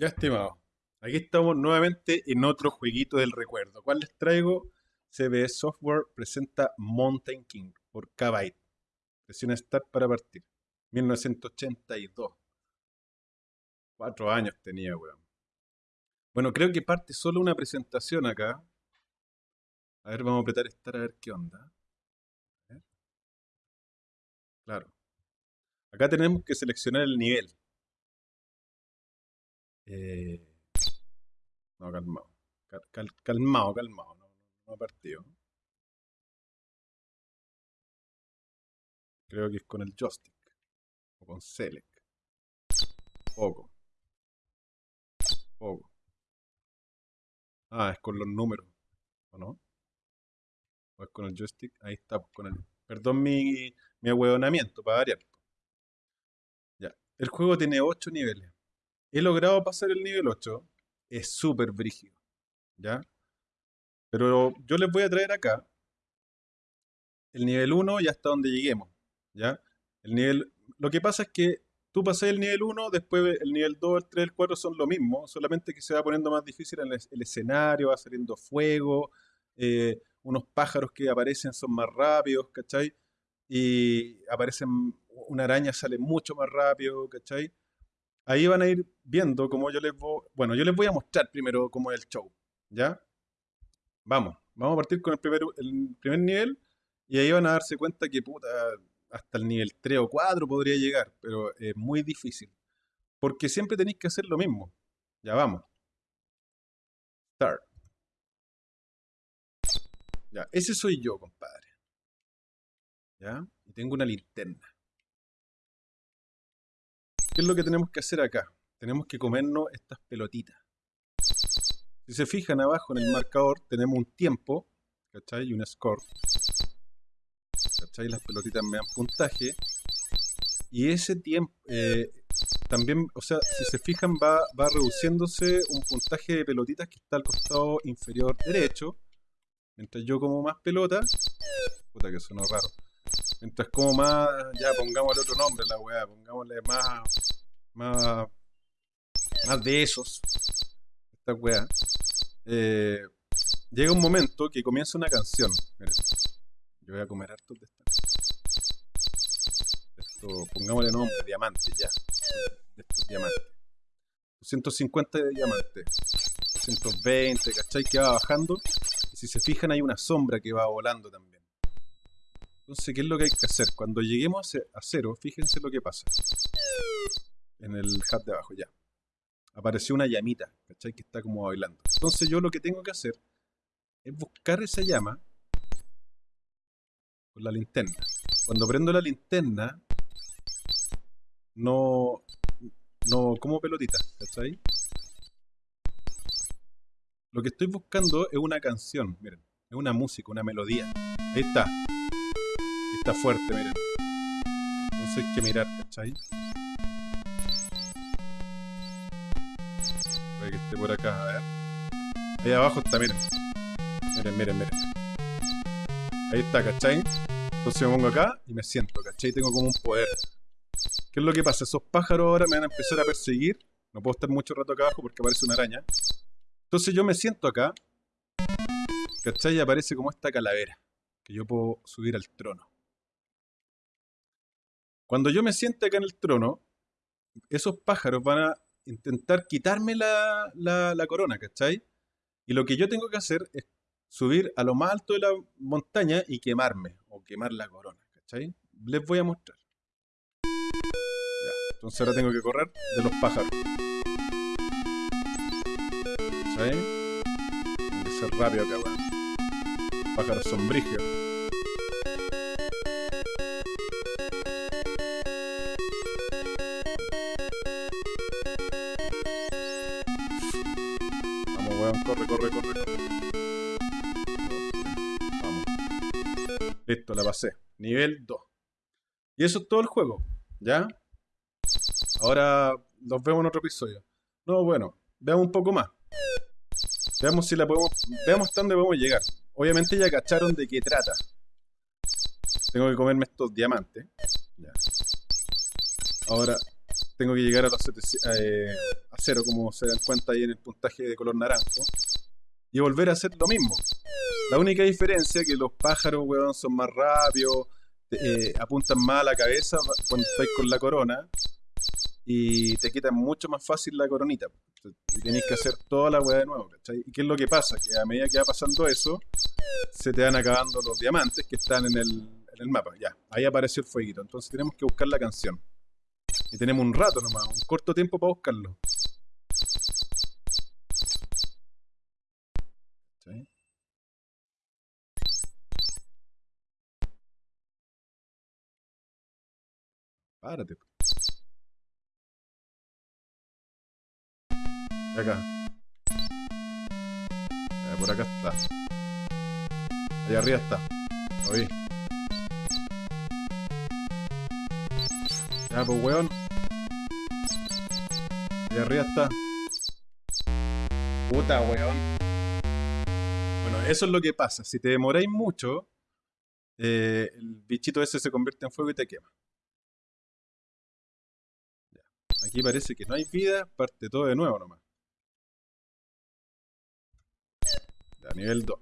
Ya, estimado. Aquí estamos nuevamente en otro jueguito del recuerdo. ¿Cuál les traigo? CBS Software presenta Mountain King por Kbyte. Presiona Start para partir. 1982. Cuatro años tenía, weón. Bueno, creo que parte solo una presentación acá. A ver, vamos a apretar Start a ver qué onda. Claro. Acá tenemos que seleccionar el nivel. Eh, no, calmado. Cal- cal- calmado, calmado. No, no partido. Creo que es con el joystick. O con select. Poco. Poco. Ah, es con los números. ¿O no? ¿O es con el joystick? Ahí está, pues, con el... Perdón mi, mi ahueonamiento, para variar. Ya. El juego tiene 8 niveles. He logrado pasar el nivel 8. Es súper brígido. ¿Ya? Pero yo les voy a traer acá el nivel 1 y hasta donde lleguemos. ¿Ya? El nivel... Lo que pasa es que tú pasas el nivel 1, después el nivel 2, el 3, el 4 son lo mismo, solamente que se va poniendo más difícil el, escenario, va saliendo fuego, eh, unos pájaros que aparecen son más rápidos, ¿cachai? Y aparecen, una araña sale mucho más rápido, ¿cachai? Ahí van a ir viendo cómo yo les voy... Bueno, yo les voy a mostrar primero cómo es el show, ¿ya? Vamos, vamos a partir con el primer, el primer nivel y ahí van a darse cuenta que puta, hasta el nivel 3 o 4 podría llegar, pero es muy difícil. Porque siempre tenéis que hacer lo mismo. Ya vamos. Start. Ya, ese soy yo, compadre. ¿Ya? Y tengo una linterna. ¿Qué es lo que tenemos que hacer acá? Tenemos que comernos estas pelotitas. Si se fijan abajo en el marcador, tenemos un tiempo, ¿cachai? Y un score. ¿Cachai? Las pelotitas me dan puntaje. Y ese tiempo, eh, también, o sea, si se fijan, va, va reduciéndose un puntaje de pelotitas que está al costado inferior derecho. Mientras yo como más pelotas, puta que sonó raro. Mientras como más, ya pongámosle otro nombre a la weá, pongámosle más, más, más de esos, esta weá. Eh, llega un momento que comienza una canción. Miren, yo voy a comer hartos de esta. Esto, pongámosle nombre, diamante, ya. De estos diamantes. 250 de diamantes. 220, ¿cachai? Que va bajando. Y si se fijan hay una sombra que va volando también. Entonces, ¿qué es lo que hay que hacer? Cuando lleguemos a cero, fíjense lo que pasa. En el hub de abajo, ya. Apareció una llamita, ¿cachai? Que está como bailando. Entonces yo lo que tengo que hacer es buscar esa llama con la linterna. Cuando prendo la linterna, no, no como pelotita, ¿cachai? Lo que estoy buscando es una canción, miren, es una música, una melodía. Ahí está. Está fuerte, miren. Entonces hay que mirar, ¿cachai? Que esté por acá, a ver. Ahí abajo está, miren. Miren, miren, miren. Ahí está, ¿cachai? Entonces me pongo acá y me siento, ¿cachai? Tengo como un poder. ¿Qué es lo que pasa? Esos pájaros ahora me van a empezar a perseguir. No puedo estar mucho rato acá abajo porque aparece una araña. Entonces yo me siento acá. ¿Cachai? Y aparece como esta calavera. Que yo puedo subir al trono. Cuando yo me siente acá en el trono, esos pájaros van a intentar quitarme la, la, la corona, ¿cachai? Y lo que yo tengo que hacer es subir a lo más alto de la montaña y quemarme, o quemar la corona, ¿cachai? Les voy a mostrar. Ya, entonces ahora tengo que correr de los pájaros. ¿Cachai? Tengo que ser rápido acá, weón. Pájaros son la pasé. Nivel 2. Y eso es todo el juego, ¿ya? Ahora nos vemos en otro episodio. No, bueno, veamos un poco más. Veamos si la podemos. Veamos hasta dónde podemos llegar. Obviamente ya cacharon de qué trata. Tengo que comerme estos diamantes. Ahora, tengo que llegar a los 700, eh, a cero, como se dan cuenta ahí en el puntaje de color naranjo. Y volver a hacer lo mismo. La única diferencia es que los pájaros, weón, son más rápidos, eh, apuntan más a la cabeza cuando estáis con la corona y te quitan mucho más fácil la coronita. Y tenéis que hacer toda la weá de nuevo, ¿cachai? ¿Y qué es lo que pasa? Que a medida que va pasando eso, se te van acabando los diamantes que están en el, en el mapa. Ya, ahí apareció el fueguito. Entonces tenemos que buscar la canción. Y tenemos un rato nomás, un corto tiempo para buscarlo. ¿Sí? Párate. Acá. Eh, por acá está. Allá arriba está. Lo. Ya, pues weón. Allá arriba está. Puta weón. Bueno, eso es lo que pasa. Si te demoráis mucho, eh, el bichito ese se convierte en fuego y te quema. Aquí parece que no hay vida, parte todo de nuevo nomás. Ya, nivel 2.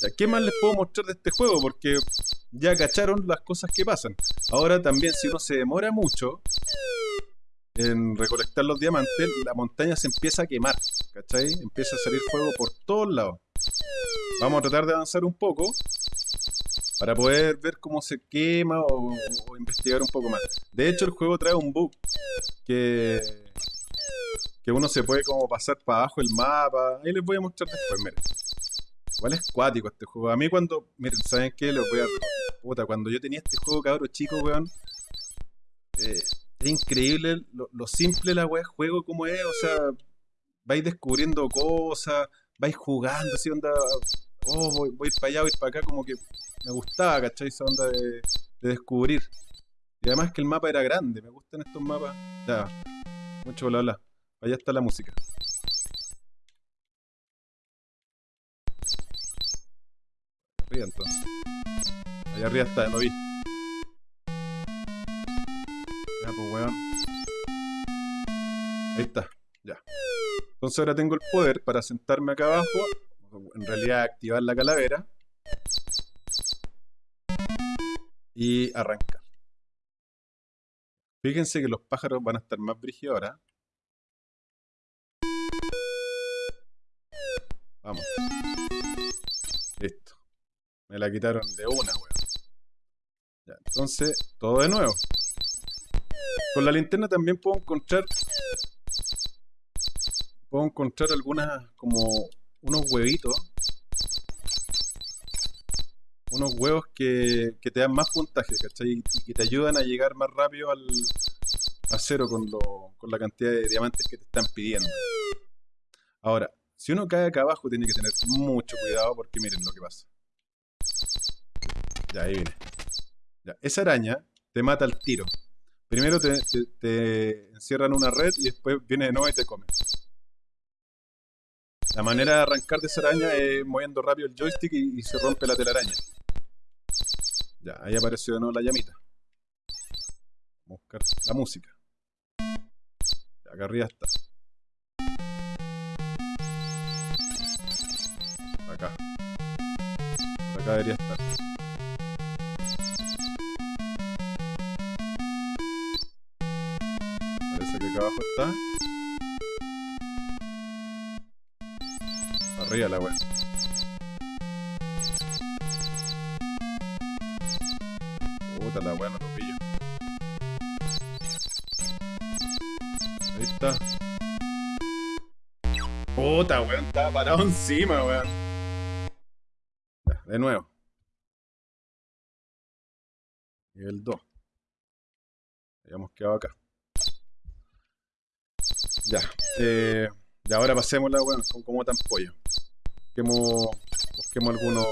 Ya, ¿qué más les puedo mostrar de este juego? Porque ya cacharon las cosas que pasan. Ahora también, si uno se demora mucho en recolectar los diamantes, la montaña se empieza a quemar. ¿Cachai? Empieza a salir fuego por todos lados. Vamos a tratar de avanzar un poco para poder ver cómo se quema o, investigar un poco más. De hecho, el juego trae un bug que que uno se puede como pasar para abajo el mapa. Ahí les voy a mostrar después, miren. Igual es cuático este juego. A mí cuando, miren, ¿saben qué? Les voy a... Puta, cuando yo tenía este juego, cabrón chico, weón. Eh, es increíble lo, simple la weá juego como es. O sea, vais descubriendo cosas, vais jugando, así onda... Oh, voy, voy para allá, voy para acá, como que me gustaba, ¿cachai? Esa onda de, de descubrir. Y además que el mapa era grande, me gustan estos mapas. Ya, mucho bla bla. Allá está la música. Arriba entonces. Allá arriba está, lo vi. Ya, pues weón. Ahí está, ya. Entonces ahora tengo el poder para sentarme acá abajo. En realidad activar la calavera. Y arrancar. Fíjense que los pájaros van a estar más brígidos ahora. Vamos. Listo. Me la quitaron de una, weón. Ya, entonces, todo de nuevo. Con la linterna también puedo encontrar... Puedo encontrar algunas, como unos huevitos. Unos huevos que, que te dan más puntaje, ¿cachai? Y que te ayudan a llegar más rápido al, a cero con, lo, con la cantidad de diamantes que te están pidiendo. Ahora, si uno cae acá abajo tiene que tener mucho cuidado porque miren lo que pasa. Ya, ahí viene. Ya, esa araña te mata al tiro. Primero te, te, encierran una red y después viene de nuevo y te come. La manera de arrancar de esa araña es moviendo rápido el joystick y, se rompe la telaraña. Ya, ahí apareció de nuevo la llamita. Vamos a buscar la música. Acá arriba está. acá. Acá debería estar. Parece que acá abajo está. Arriba la wea. Puta la wea, no lo pillo. Ahí está. Puta, weón, estaba parado encima, weón. De nuevo. Nivel 2. Habíamos quedado acá. Ya. Eh, y ahora pasemos la bueno, con como tan pollo. Busquemos, busquemos algunos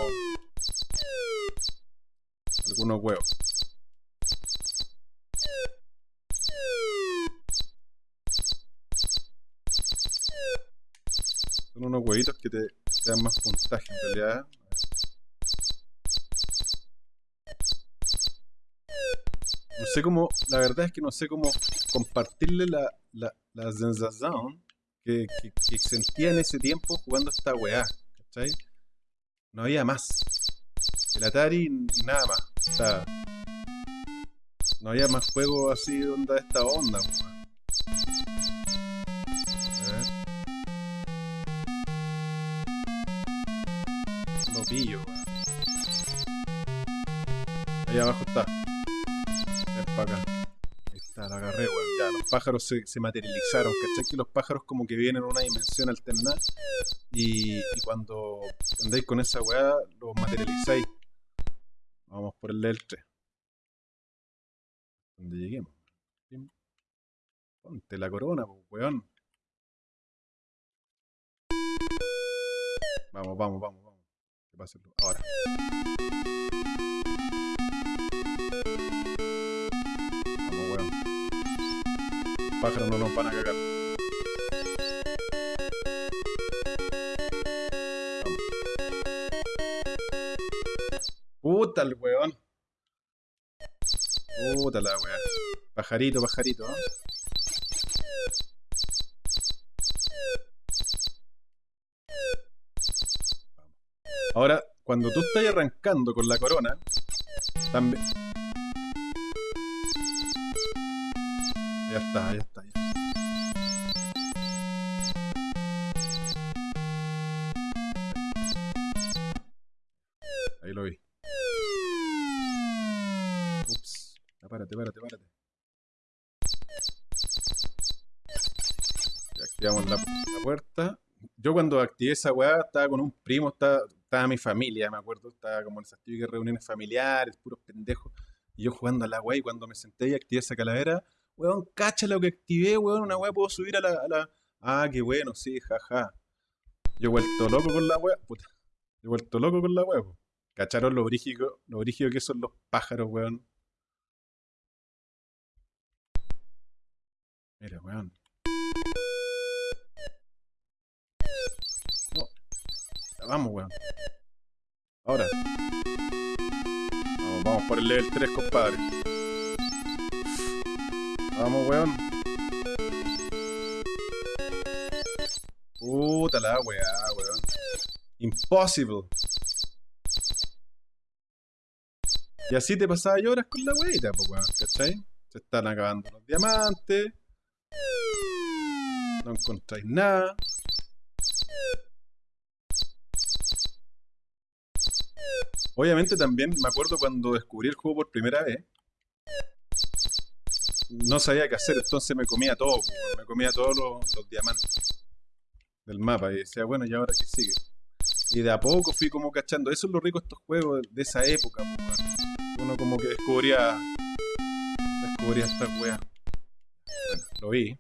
algunos huevos. Son unos huevitos que te, te dan más puntaje en realidad. No sé cómo, la verdad es que no sé cómo compartirle la, la, la sensación que, que, que sentía en ese tiempo jugando esta weá, No había más. El Atari y nada más. O sea, no había más juegos así de onda de esta onda, weón. A ver. Lo pillo, weón. Ahí abajo está. Ven para acá. Está, la agarré, weón. Ya, los pájaros se, se materializaron. ¿Cachai? Que los pájaros como que vienen en una dimensión alternada. Y, cuando andáis con esa weá, los materializáis. Vamos por el del 3. Donde lleguemos. Ponte la corona, pues, weón. Vamos, vamos, vamos, vamos. Que ahora. Pájaros no nos van a cagar. Puta el weón. Puta la weá. Pajarito, pajarito, ¿eh? Ahora, cuando tú estás arrancando con la corona, también. Ya está, ya está, ya. Ahí lo vi. Ups. Ya, párate, párate, párate. Activamos la, la puerta. Yo cuando activé esa weá estaba con un primo, estaba, estaba mi familia, me acuerdo. Estaba como en esas típicas reuniones familiares, puros pendejos. Y yo jugando a la weá y cuando me senté y activé esa calavera, weón, cacha lo que activé, weón, una weá puedo subir a la, a la- Ah, qué bueno, sí, jaja. Yo he vuelto loco con la weá. Puta. Yo he vuelto loco con la weá. ¿Cacharon lo brígido, lo brígido que son los pájaros, weón? Mira, weón. No. Vamos, weón. Ahora. Vamos, vamos por el level 3, compadre. Vamos, weón. Puta la weá, weón. Impossible. Y así te pasaba horas con la weita, pues, weón, ¿cachai? Se están acabando los diamantes. No encontráis nada. Obviamente también me acuerdo cuando descubrí el juego por primera vez. No sabía qué hacer, entonces me comía todo, me comía todos los, diamantes del mapa y decía, bueno, ¿y ahora qué sigue? Y de a poco fui como cachando. Eso es lo rico de estos juegos de esa época. Uno como que descubría. Descubría estas weas. Bueno, lo vi.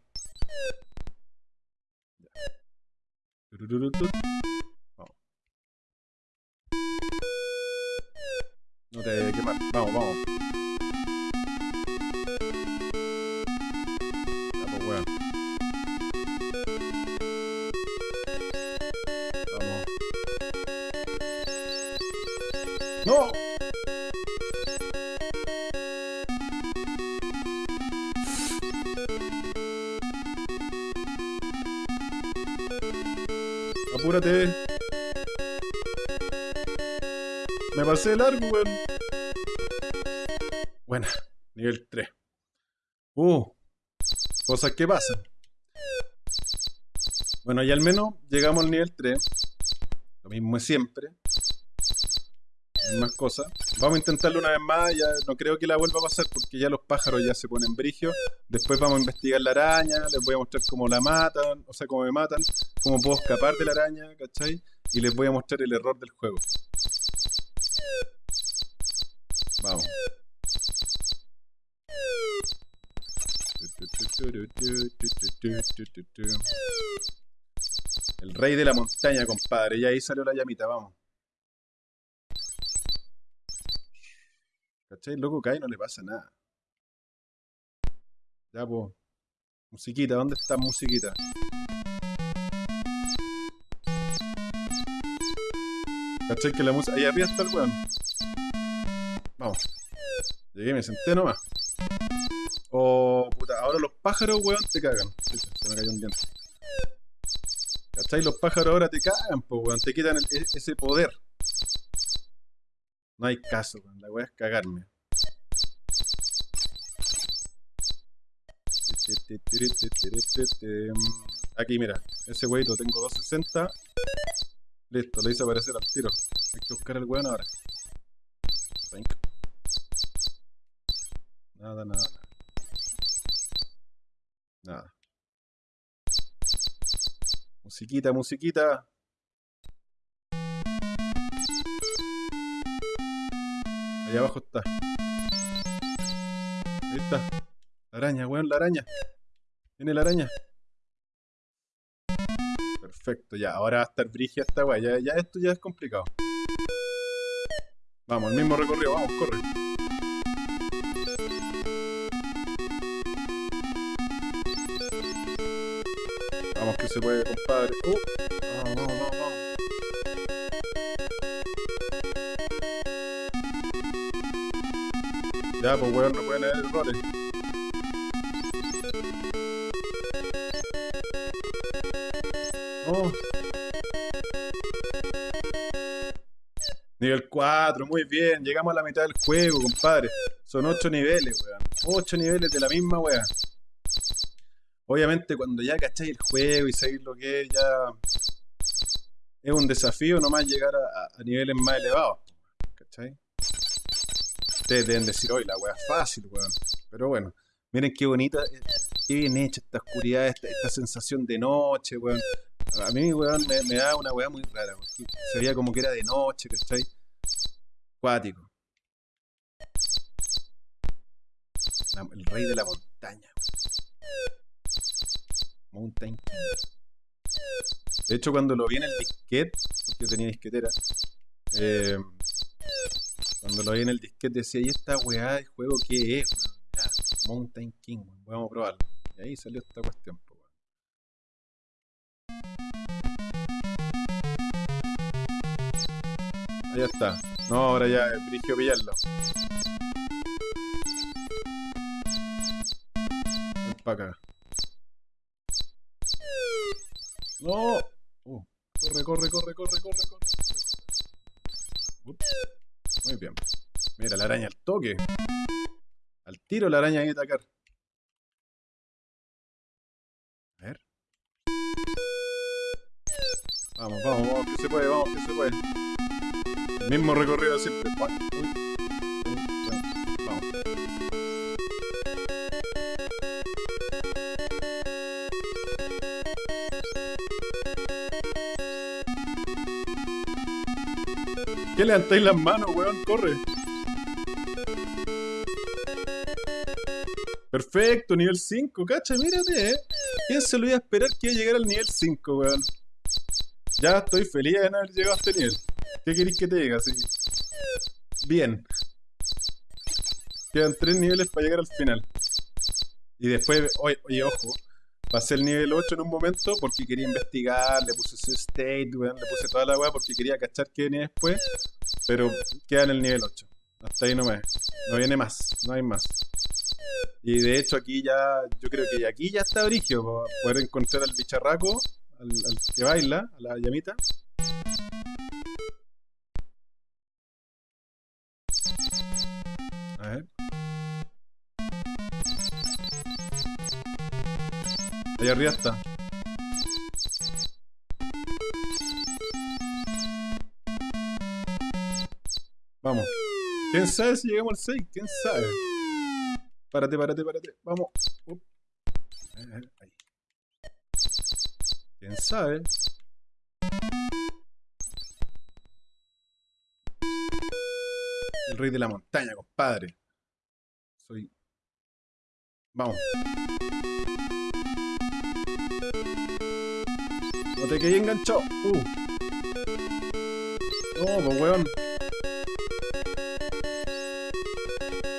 No te a quemar. Vamos, vamos. Apúrate. Me pasé de largo, weón. Buena, nivel 3. Uh, cosas que pasan. Bueno, y al menos llegamos al nivel 3. Lo mismo es siempre. Más cosas. Vamos a intentarlo una vez más. Ya no creo que la vuelva a pasar porque ya los pájaros ya se ponen brigios. Después vamos a investigar la araña. Les voy a mostrar cómo la matan. O sea, cómo me matan. Cómo puedo escapar de la araña. ¿Cachai? Y les voy a mostrar el error del juego. Vamos. El rey de la montaña, compadre. Y ahí salió la llamita, vamos. ¿Cachai? Loco cae y no le pasa nada. Ya, pues. Musiquita, ¿dónde está musiquita? ¿Cachai? Que la música. Ahí arriba está el weón. Vamos. Llegué, me senté nomás. ahora los pájaros, weón, te cagan. Se me cayó un diente. ¿Cachai? Los pájaros ahora te cagan, pues, weón. Te quitan e, ese poder. No hay caso. La weá es cagarme. Aquí, mira. Ese weito tengo 260. Listo, lo hice aparecer al tiro. Hay que buscar el weón ahora. Nada, nada. Nada. Musiquita, musiquita. Ahí abajo está. Ahí está. La araña, weón, la araña. Viene la araña. Perfecto, ya. Ahora va a estar brigia esta weá. Ya, ya esto ya es complicado. Vamos, el mismo recorrido. Vamos, corre. Vamos que se puede, compadre. Uh. Vamos, vamos, vamos, Ya, pues weón, no pueden haber errores. Oh. Nivel 4, muy bien. Llegamos a la mitad del juego, compadre. Son 8 niveles, weón. 8 niveles de la misma weá. Obviamente cuando ya cacháis el juego y sabéis lo que es, ya es un desafío nomás llegar a, niveles más elevados. ¿Cachai? Ustedes deben decir, hoy la weá fácil, weón. Pero bueno, miren qué bonita, eh, qué bien hecha esta oscuridad, esta, sensación de noche, weón. A mí, weón, me, da una weá muy rara, Se veía como que era de noche, ¿cachai? Cuático. el rey de la montaña, weón. Mountain De hecho, cuando lo vi en el disquete, porque tenía disquetera, eh, cuando lo vi en el disquete decía, ¿y esta weá de juego qué es? Mountain King, vamos a probarlo. Y ahí salió esta cuestión. Ahí está. No, ahora ya es brigio pillarlo. Ven para acá. ¡No! Uh, corre, corre, corre, corre, corre, corre. Muy bien. Mira, la araña al toque. Al tiro la araña hay que atacar. A ver. Vamos, vamos, vamos, que se puede, vamos, que se puede. El mismo recorrido siempre. ¿Qué levantáis las manos, weón? Corre. Perfecto, nivel 5, cacha, mírate, eh. ¿Quién se lo iba a esperar que iba a llegar al nivel 5, weón? Ya estoy feliz de no haber llegado a este nivel. ¿Qué queréis que te diga? Sí. Bien. Quedan tres niveles para llegar al final. Y después, oye, oye ojo, Pasé el nivel 8 en un momento porque quería investigar, le puse ese state, weón, le puse toda la weá porque quería cachar qué venía después, pero queda en el nivel 8. Hasta ahí no me. No viene más, no hay más. Y de hecho aquí ya, yo creo que aquí ya está Brigio, para poder encontrar al bicharraco, al que baila, a la llamita. Ahí arriba está. Vamos. ¿Quién sabe si llegamos al 6? ¿Quién sabe? Párate, párate, párate. Vamos. Ahí. ¿Quién sabe? El rey de la montaña, compadre. Soy... Vamos. No te quedé enganchado. Uh. No, pues weón.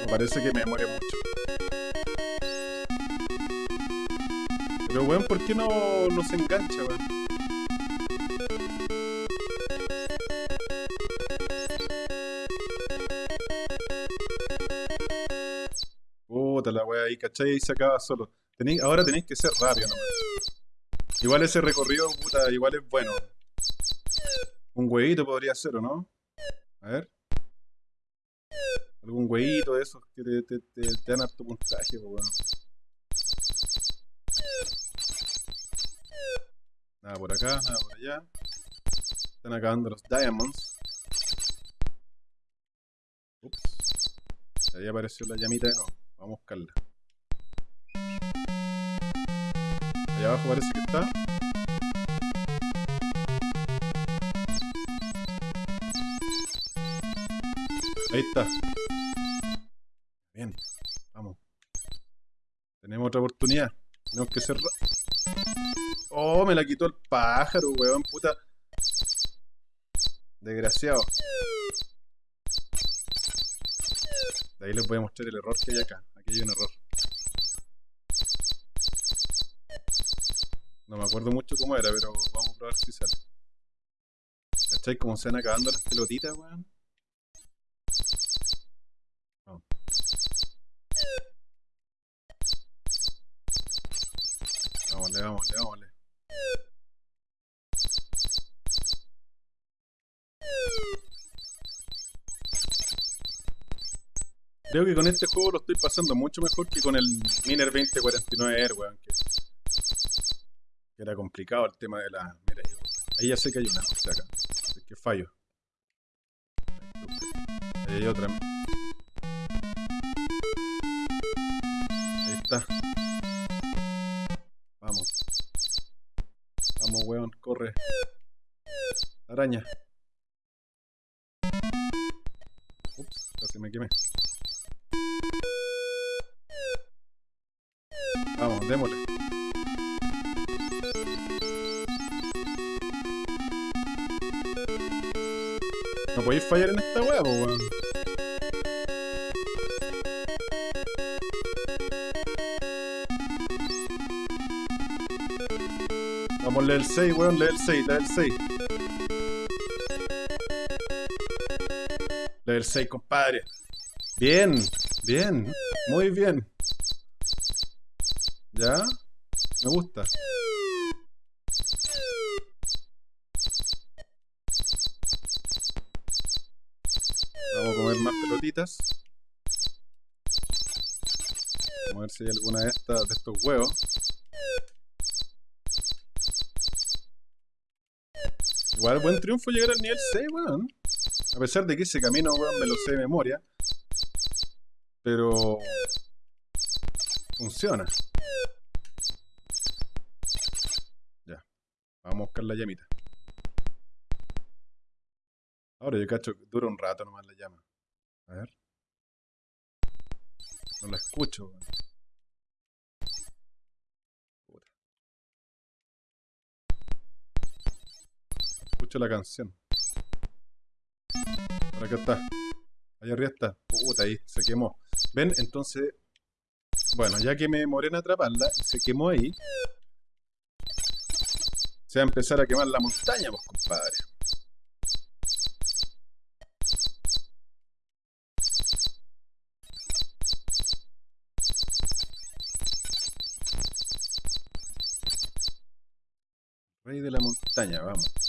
Me parece que me demoré mucho. Pero weón, ¿por qué no, no se engancha, weón? Puta la weá ahí, ¿cachai? Y se acaba solo. Tení- ahora tenéis que ser rápido nomás. Igual ese recorrido, puta, igual es bueno. Un huevito podría ser, ¿o no? A ver. Algún huevito de esos que te, te, te, te dan harto puntaje, weón. Nada por acá, nada por allá. Están acabando los diamonds. Ups. Ahí apareció la llamita de nuevo. Vamos a buscarla. Allá abajo parece que está. Ahí está. Bien, vamos. Tenemos otra oportunidad. Tenemos que ser... ra- Oh, me la quitó el pájaro, weón, puta. Desgraciado. De ahí les voy a mostrar el error que hay acá. Aquí hay un error. No me acuerdo mucho cómo era, pero vamos a probar si sale. ¿Cachai? Cómo se van acabando las pelotitas, weón. Vamos. Vámonos, vámonos, vámonos. Creo que con este juego lo estoy pasando mucho mejor que con el Miner 2049 Air, weón. Que, que era complicado el tema de la. Mira, ahí, ya sé que hay una cosa acá. Es que fallo. Ahí hay otra. Ahí está. Vamos. Vamos, weón, corre. Araña. Ups, casi me quemé. Vamos, démosle. No podéis fallar en esta po, weón. Vamos, level 6, weón, level 6, level 6. Level 6, compadre. Bien, bien, muy bien. ¿Ya? Me gusta. Si hay alguna de estas, de estos huevos. Igual buen triunfo llegar al nivel 6, weón. A pesar de que ese camino, weón, me lo sé de memoria. Pero... Funciona. Ya. Vamos a buscar la llamita. Ahora yo cacho dura un rato nomás la llama. A ver. No la escucho, weón. La canción. Por acá está. Allá arriba está. Puta, ahí se quemó. ¿Ven? Entonces. Bueno, ya que me demoré en atraparla y se quemó ahí. Se va a empezar a quemar la montaña, pues, compadre. Rey de la montaña, vamos.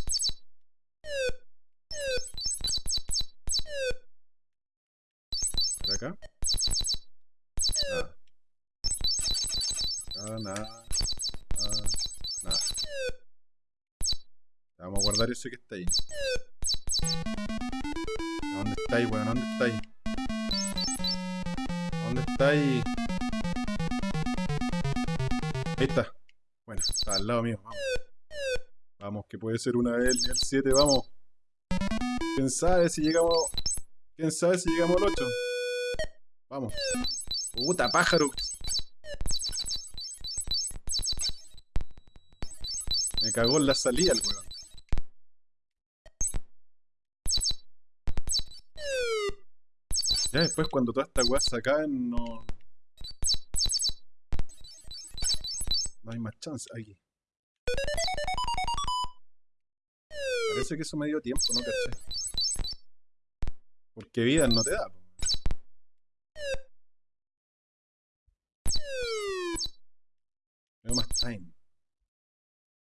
Guardar ese que está ahí. ¿Dónde está ahí, weón? ¿Dónde está ahí? ¿Dónde está ahí? Ahí está. Bueno, está al lado mío, vamos. Vamos, que puede ser una vez el nivel 7, vamos. ¿Quién sabe si llegamos... ¿Quién sabe si llegamos al 8? Vamos. Puta pájaro. Me cagó en la salida el weón. Ya después cuando todas estas weas se acaben no... No hay más chance aquí. Parece que eso me dio tiempo, ¿no caché? Porque vida no te da. po. Time.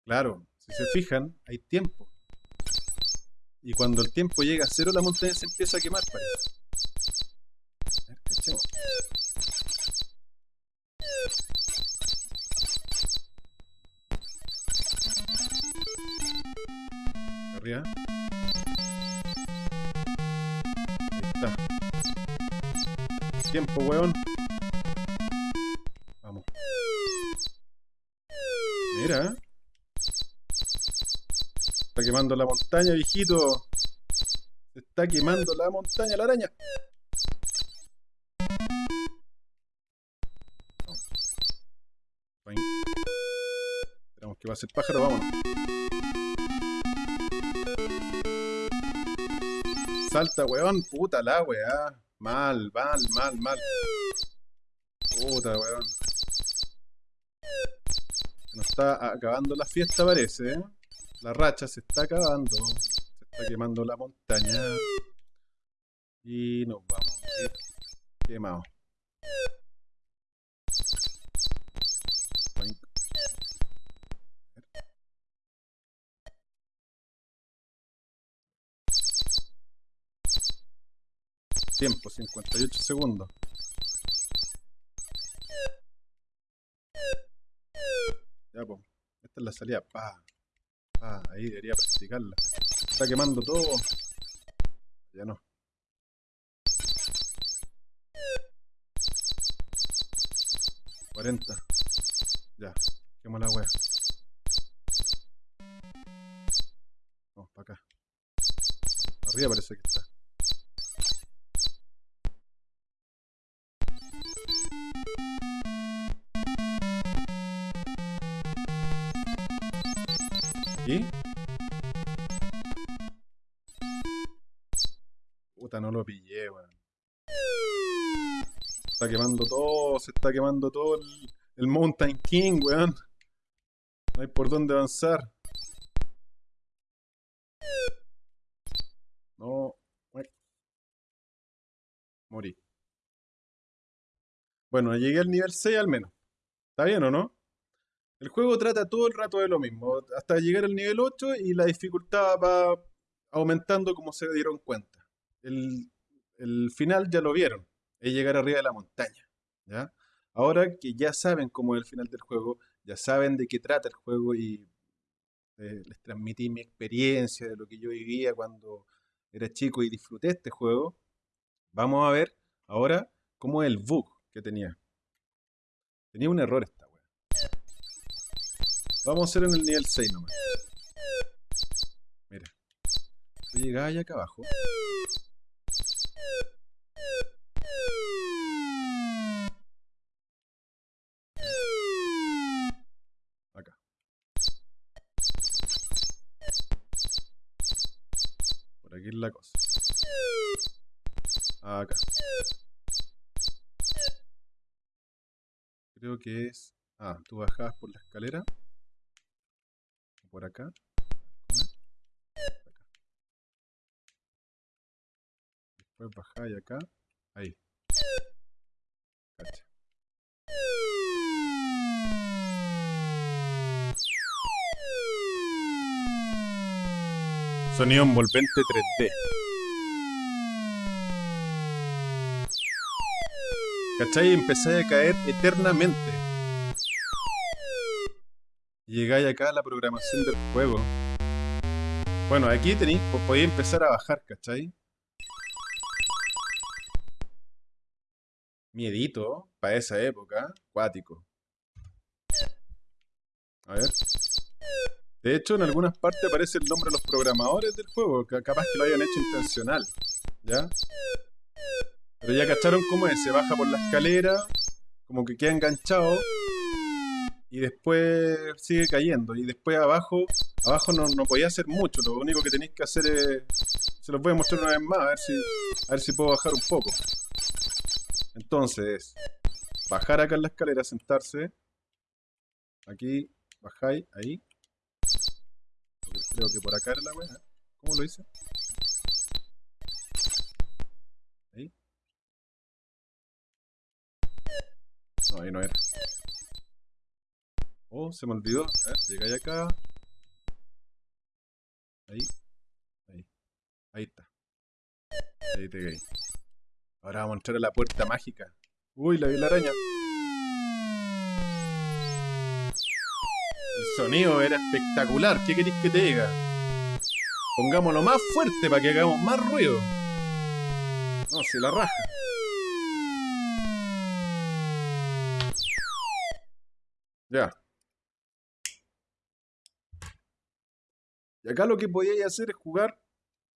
Claro, si se fijan, hay tiempo. Y cuando el tiempo llega a cero, la montaña se empieza a quemar, parece. Arriba. Ahí está. Tiempo, weón. Vamos. Mira. Está quemando la montaña, viejito. Está quemando la montaña, la araña. El pájaro, vámonos. Salta, weón. Puta la weá. Mal, mal, mal, mal. Puta, weón. Se nos está acabando la fiesta, parece. La racha se está acabando. Se está quemando la montaña. Y nos vamos a quemados. Tiempo, 58 segundos. Ya, pues. Esta es la salida. Pa. Ahí debería practicarla. Está quemando todo. Ya no. Cuarenta. Ya. Quemo la wea. Vamos para acá. Arriba parece que está. ¿Aquí? Puta, no lo pillé, weón. Está quemando todo, se está quemando todo el, el Mountain King, weón. No hay por dónde avanzar. No. Morí. Bueno, llegué al nivel 6 al menos. ¿Está bien o no? El juego trata todo el rato de lo mismo, hasta llegar al nivel 8 y la dificultad va aumentando como se dieron cuenta. El, final ya lo vieron, es llegar arriba de la montaña. ¿ya? Ahora que ya saben cómo es el final del juego, ya saben de qué trata el juego y eh, les transmití mi experiencia de lo que yo vivía cuando era chico y disfruté este juego, vamos a ver ahora cómo es el bug que tenía. Tenía un error esta. Vamos a hacer en el nivel 6 nomás. Mira. Tú llegás allá acá abajo. Acá. Por aquí es la cosa. Acá. Creo que es... Ah, tú bajabas por la escalera. Por acá. Después bajáis acá. Ahí. Cacha. Sonido envolvente 3D. ¿Cachai? Empezáis a caer eternamente. Llegáis acá a la programación del juego. Bueno, aquí tenéis, podéis empezar a bajar, ¿cachai? Miedito, para esa época, cuático. A ver. De hecho, en algunas partes aparece el nombre de los programadores del juego, que capaz que lo hayan hecho intencional. ¿Ya? Pero ya cacharon cómo es, se baja por la escalera, como que queda enganchado y después sigue cayendo. Y después abajo, abajo no, no podía hacer mucho, lo único que tenéis que hacer es... Se los voy a mostrar una vez más, a ver si, a ver si puedo bajar un poco. Entonces, bajar acá en la escalera, sentarse. Aquí, bajáis, ahí. Creo que por acá era la weá. ¿Cómo lo hice? Ahí. No, ahí no era. Oh, se me olvidó. A ver, llegáis acá. Ahí. Ahí. Ahí está. Ahí te caí. Ahora vamos a entrar a la puerta mágica. Uy, la vi la araña. El sonido era espectacular. ¿Qué queréis que te diga? Pongámoslo más fuerte para que hagamos más ruido. No, se la raja. Ya. Y acá lo que podíais hacer es jugar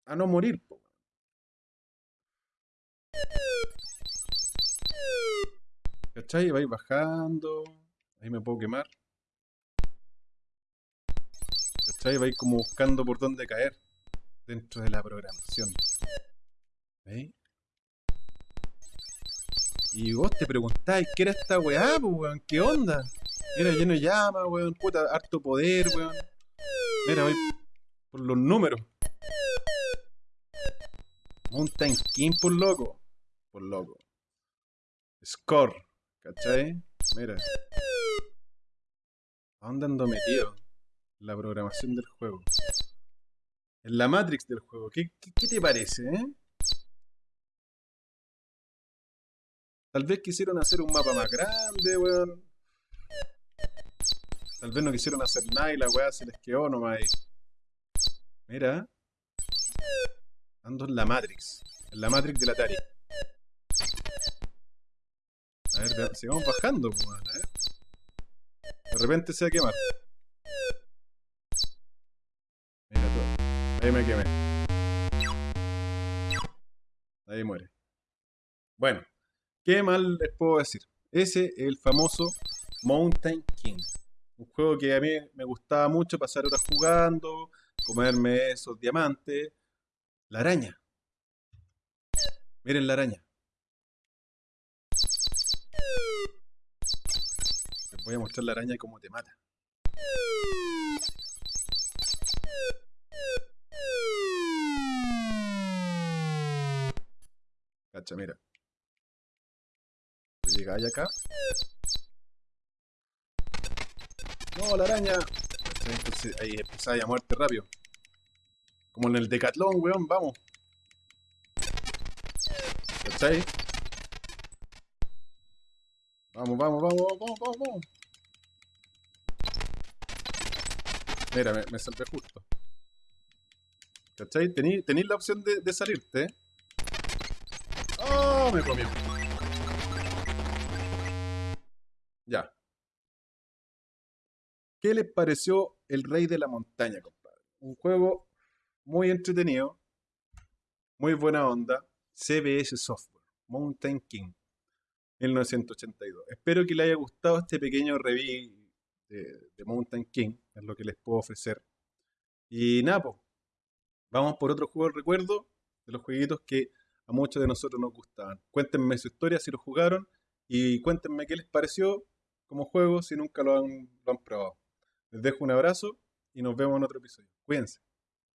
a no morir. Po. ¿Cachai? Vais bajando. Ahí me puedo quemar. ¿Cachai? Vais como buscando por dónde caer dentro de la programación. ¿Veis? Y vos te preguntáis, ¿qué era esta weá, weón? ¿Qué onda? Era lleno de llama, weón, puta, harto poder, weón. Mira, voy los números. Mountain King por loco. Por loco. Score. ¿Cachai? Mira. ¿A dónde ando metido? La programación del juego. En la Matrix del juego. ¿Qué, qué te parece, eh? Tal vez quisieron hacer un mapa más grande, weón. Tal vez no quisieron hacer nada y la weá se les quedó nomás ahí. Mira. Ando en la Matrix. En la Matrix del Atari. A ver, sigamos bajando, weón. A ver. De repente se va a quemar. Mira todo. Ahí me quemé. Ahí muere. Bueno. ¿Qué mal les puedo decir? Ese es el famoso Mountain King. Un juego que a mí me gustaba mucho pasar horas jugando, comerme esos diamantes. La araña. Miren la araña. Les voy a mostrar la araña y cómo te mata. Cacha, mira llegáis acá. No, la araña. Entonces ahí empezáis a muerte rápido. Como en el decatlón, weón, vamos. ¿Cachai? Vamos, vamos, vamos, vamos, vamos, vamos. Mira, me, salvé justo. ¿Cachai? Tenéis la opción de, de salirte. ¡Oh! Me comió. Ya. ¿Qué les pareció El Rey de la Montaña, compadre? Un juego muy entretenido, muy buena onda, CBS Software, Mountain King, 1982. Espero que les haya gustado este pequeño review de, Mountain King, es lo que les puedo ofrecer. Y nada, vamos por otro juego de recuerdo de los jueguitos que a muchos de nosotros nos gustaban. Cuéntenme su historia si lo jugaron y cuéntenme qué les pareció como juego si nunca lo han probado. Les dejo un abrazo y nos vemos en otro episodio. Cuídense.